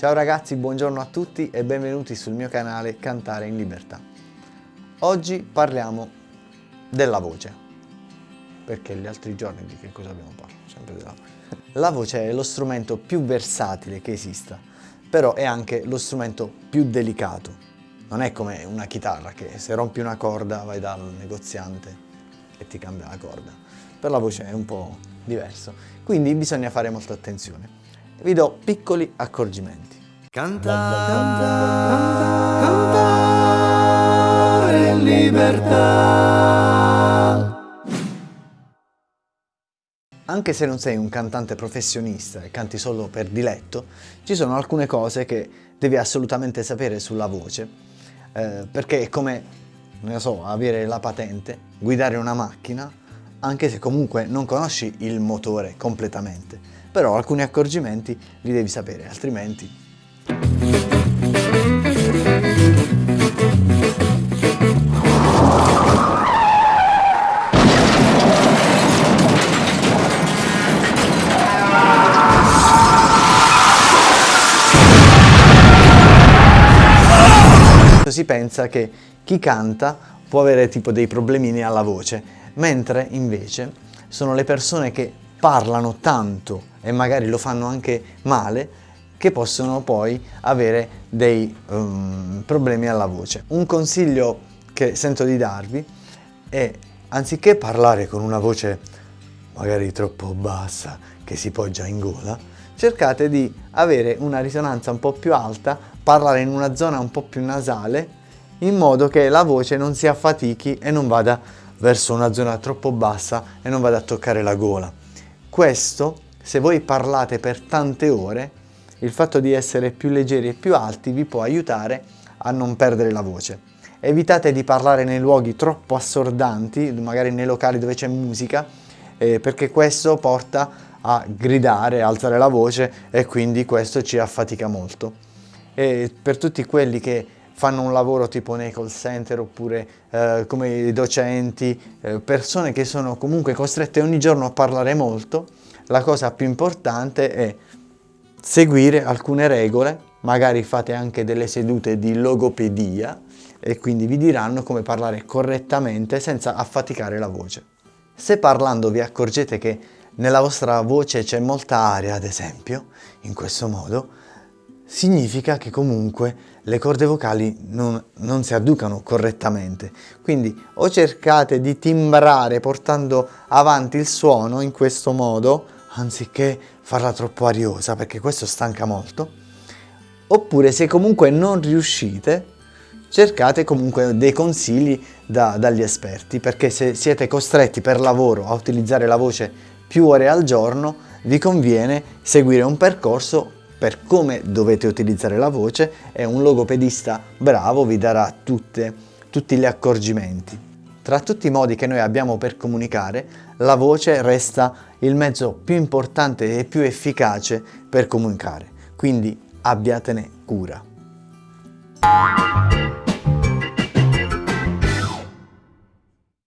Ciao ragazzi, buongiorno a tutti e benvenuti sul mio canale Cantare in Libertà. Oggi parliamo della voce, perché gli altri giorni di che cosa abbiamo parlato? Sempre della voce. La voce è lo strumento più versatile che esista, però è anche lo strumento più delicato. Non è come una chitarra che se rompi una corda vai dal negoziante e ti cambia la corda. Per la voce è un po' diverso, quindi bisogna fare molta attenzione vi do piccoli accorgimenti. Cantare, cantare in libertà. Anche se non sei un cantante professionista e canti solo per diletto, ci sono alcune cose che devi assolutamente sapere sulla voce, eh, perché è come, non so, avere la patente, guidare una macchina, anche se comunque non conosci il motore completamente. Però alcuni accorgimenti li devi sapere, altrimenti... Si pensa che chi canta può avere tipo dei problemini alla voce, mentre invece sono le persone che parlano tanto e magari lo fanno anche male che possono poi avere dei um, problemi alla voce. Un consiglio che sento di darvi è anziché parlare con una voce magari troppo bassa che si poggia in gola, cercate di avere una risonanza un po' più alta, parlare in una zona un po' più nasale in modo che la voce non si affatichi e non vada verso una zona troppo bassa e non vada a toccare la gola. Questo, se voi parlate per tante ore, il fatto di essere più leggeri e più alti vi può aiutare a non perdere la voce. Evitate di parlare nei luoghi troppo assordanti, magari nei locali dove c'è musica, eh, perché questo porta a gridare, alzare la voce e quindi questo ci affatica molto. E per tutti quelli che fanno un lavoro tipo nei call center oppure eh, come i docenti, eh, persone che sono comunque costrette ogni giorno a parlare molto, la cosa più importante è seguire alcune regole, magari fate anche delle sedute di logopedia e quindi vi diranno come parlare correttamente senza affaticare la voce. Se parlando vi accorgete che nella vostra voce c'è molta aria, ad esempio, in questo modo, significa che comunque le corde vocali non, non, si adducano correttamente. Quindi o cercate di timbrare portando avanti il suono in questo modo, anziché farla troppo ariosa, perché questo stanca molto, oppure se comunque non riuscite, cercate comunque dei consigli da, dagli esperti, perché se siete costretti per lavoro a utilizzare la voce più ore al giorno, vi conviene seguire un percorso per come dovete utilizzare la voce e un logopedista bravo vi darà tutte, tutti gli accorgimenti. Tra tutti i modi che noi abbiamo per comunicare, la voce resta il mezzo più importante e più efficace per comunicare, quindi abbiatene cura.